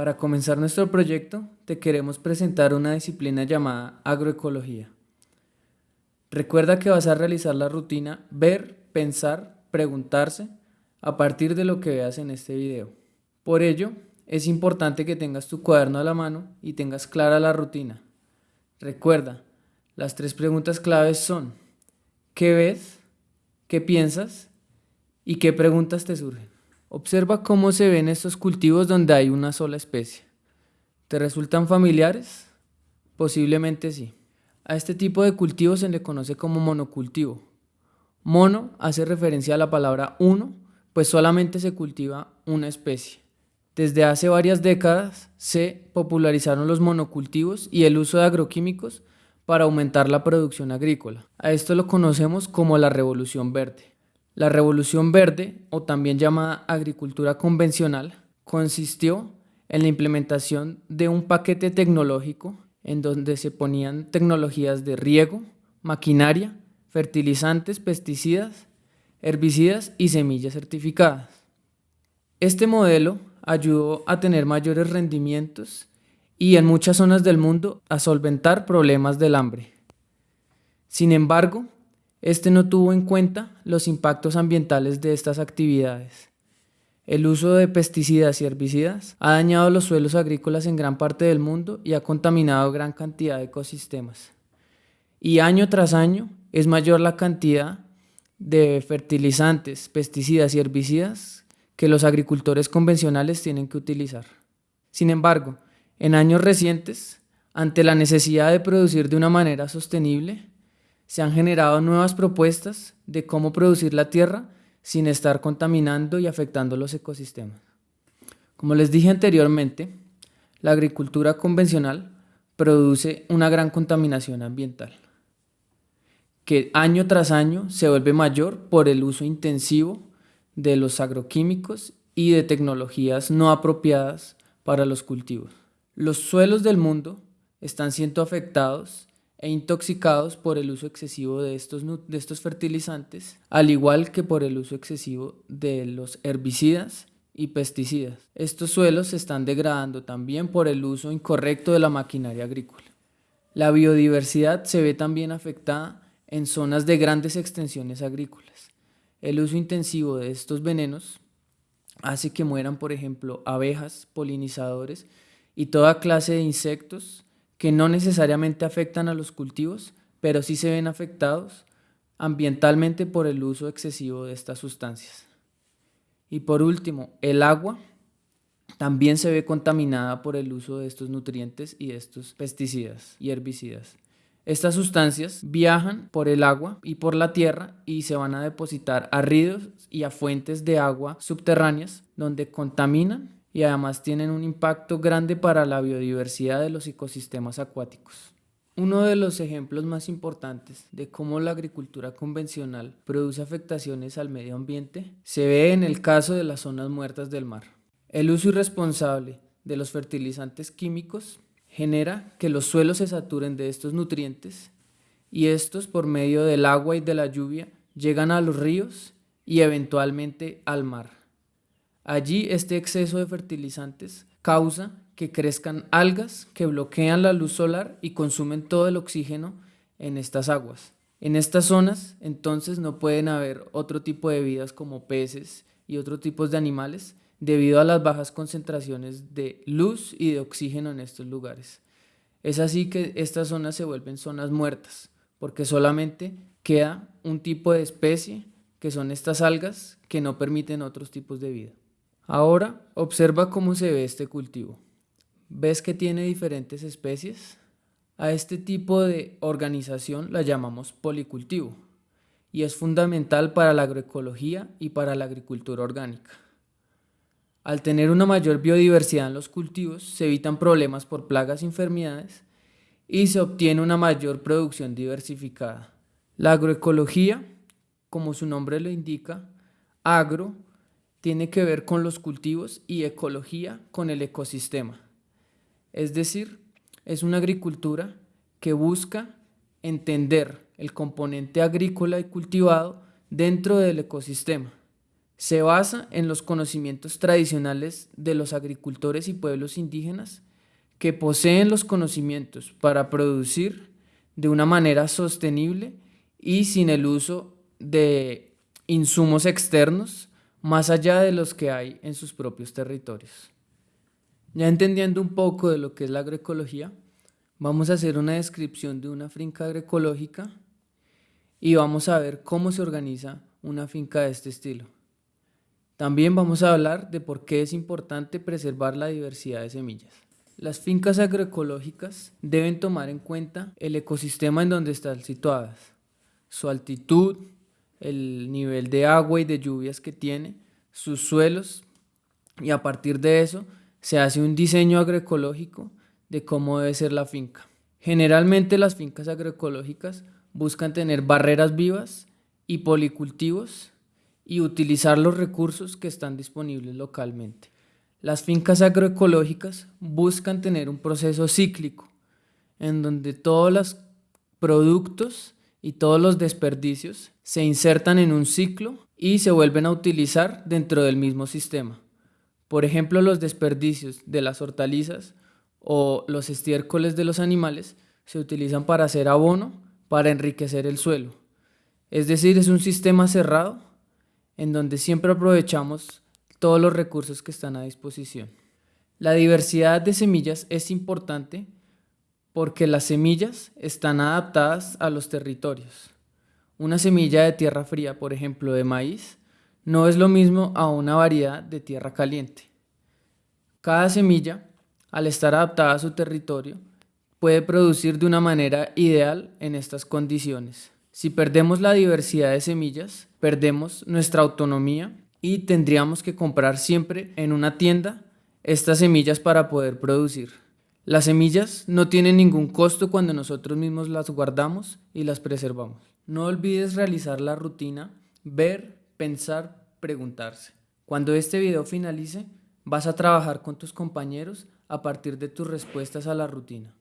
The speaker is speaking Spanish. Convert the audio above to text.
Para comenzar nuestro proyecto, te queremos presentar una disciplina llamada agroecología. Recuerda que vas a realizar la rutina ver, pensar, preguntarse a partir de lo que veas en este video. Por ello, es importante que tengas tu cuaderno a la mano y tengas clara la rutina. Recuerda, las tres preguntas claves son ¿qué ves? ¿Qué piensas? ¿Y qué preguntas te surgen? Observa cómo se ven estos cultivos donde hay una sola especie. ¿Te resultan familiares? Posiblemente sí. A este tipo de cultivo se le conoce como monocultivo. Mono hace referencia a la palabra uno, pues solamente se cultiva una especie. Desde hace varias décadas se popularizaron los monocultivos y el uso de agroquímicos para aumentar la producción agrícola. A esto lo conocemos como la revolución verde. La revolución verde, o también llamada agricultura convencional, consistió en la implementación de un paquete tecnológico en donde se ponían tecnologías de riego, maquinaria, fertilizantes, pesticidas, herbicidas y semillas certificadas. Este modelo ayudó a tener mayores rendimientos y en muchas zonas del mundo a solventar problemas del hambre. Sin embargo, este no tuvo en cuenta los impactos ambientales de estas actividades. El uso de pesticidas y herbicidas ha dañado los suelos agrícolas en gran parte del mundo y ha contaminado gran cantidad de ecosistemas. Y año tras año es mayor la cantidad de fertilizantes, pesticidas y herbicidas que los agricultores convencionales tienen que utilizar. Sin embargo, en años recientes, ante la necesidad de producir de una manera sostenible, se han generado nuevas propuestas de cómo producir la tierra sin estar contaminando y afectando los ecosistemas. Como les dije anteriormente, la agricultura convencional produce una gran contaminación ambiental, que año tras año se vuelve mayor por el uso intensivo de los agroquímicos y de tecnologías no apropiadas para los cultivos. Los suelos del mundo están siendo afectados e intoxicados por el uso excesivo de estos, de estos fertilizantes, al igual que por el uso excesivo de los herbicidas y pesticidas. Estos suelos se están degradando también por el uso incorrecto de la maquinaria agrícola. La biodiversidad se ve también afectada en zonas de grandes extensiones agrícolas. El uso intensivo de estos venenos hace que mueran, por ejemplo, abejas, polinizadores y toda clase de insectos que no necesariamente afectan a los cultivos, pero sí se ven afectados ambientalmente por el uso excesivo de estas sustancias. Y por último, el agua también se ve contaminada por el uso de estos nutrientes y estos pesticidas y herbicidas. Estas sustancias viajan por el agua y por la tierra y se van a depositar a ríos y a fuentes de agua subterráneas donde contaminan y además tienen un impacto grande para la biodiversidad de los ecosistemas acuáticos. Uno de los ejemplos más importantes de cómo la agricultura convencional produce afectaciones al medio ambiente se ve en el caso de las zonas muertas del mar. El uso irresponsable de los fertilizantes químicos genera que los suelos se saturen de estos nutrientes y estos por medio del agua y de la lluvia llegan a los ríos y eventualmente al mar. Allí este exceso de fertilizantes causa que crezcan algas que bloquean la luz solar y consumen todo el oxígeno en estas aguas. En estas zonas entonces no pueden haber otro tipo de vidas como peces y otros tipos de animales debido a las bajas concentraciones de luz y de oxígeno en estos lugares. Es así que estas zonas se vuelven zonas muertas, porque solamente queda un tipo de especie, que son estas algas, que no permiten otros tipos de vida. Ahora observa cómo se ve este cultivo. ¿Ves que tiene diferentes especies? A este tipo de organización la llamamos policultivo y es fundamental para la agroecología y para la agricultura orgánica. Al tener una mayor biodiversidad en los cultivos, se evitan problemas por plagas y enfermedades y se obtiene una mayor producción diversificada. La agroecología, como su nombre lo indica, agro tiene que ver con los cultivos y ecología con el ecosistema. Es decir, es una agricultura que busca entender el componente agrícola y cultivado dentro del ecosistema Se basa en los conocimientos tradicionales de los agricultores y pueblos indígenas que poseen los conocimientos para producir de una manera sostenible y sin el uso de insumos externos más allá de los que hay en sus propios territorios. Ya entendiendo un poco de lo que es la agroecología, vamos a hacer una descripción de una finca agroecológica y vamos a ver cómo se organiza una finca de este estilo. También vamos a hablar de por qué es importante preservar la diversidad de semillas. Las fincas agroecológicas deben tomar en cuenta el ecosistema en donde están situadas, su altitud, el nivel de agua y de lluvias que tiene, sus suelos y a partir de eso se hace un diseño agroecológico de cómo debe ser la finca. Generalmente las fincas agroecológicas buscan tener barreras vivas y policultivos y utilizar los recursos que están disponibles localmente. Las fincas agroecológicas buscan tener un proceso cíclico en donde todos los productos y todos los desperdicios se insertan en un ciclo y se vuelven a utilizar dentro del mismo sistema. Por ejemplo, los desperdicios de las hortalizas o los estiércoles de los animales se utilizan para hacer abono para enriquecer el suelo. Es decir, es un sistema cerrado en donde siempre aprovechamos todos los recursos que están a disposición. La diversidad de semillas es importante porque las semillas están adaptadas a los territorios. Una semilla de tierra fría, por ejemplo de maíz, no es lo mismo a una variedad de tierra caliente. Cada semilla, al estar adaptada a su territorio, puede producir de una manera ideal en estas condiciones. Si perdemos la diversidad de semillas, perdemos nuestra autonomía y tendríamos que comprar siempre en una tienda estas semillas para poder producir. Las semillas no tienen ningún costo cuando nosotros mismos las guardamos y las preservamos. No olvides realizar la rutina, ver, pensar, preguntarse. Cuando este video finalice, vas a trabajar con tus compañeros a partir de tus respuestas a la rutina.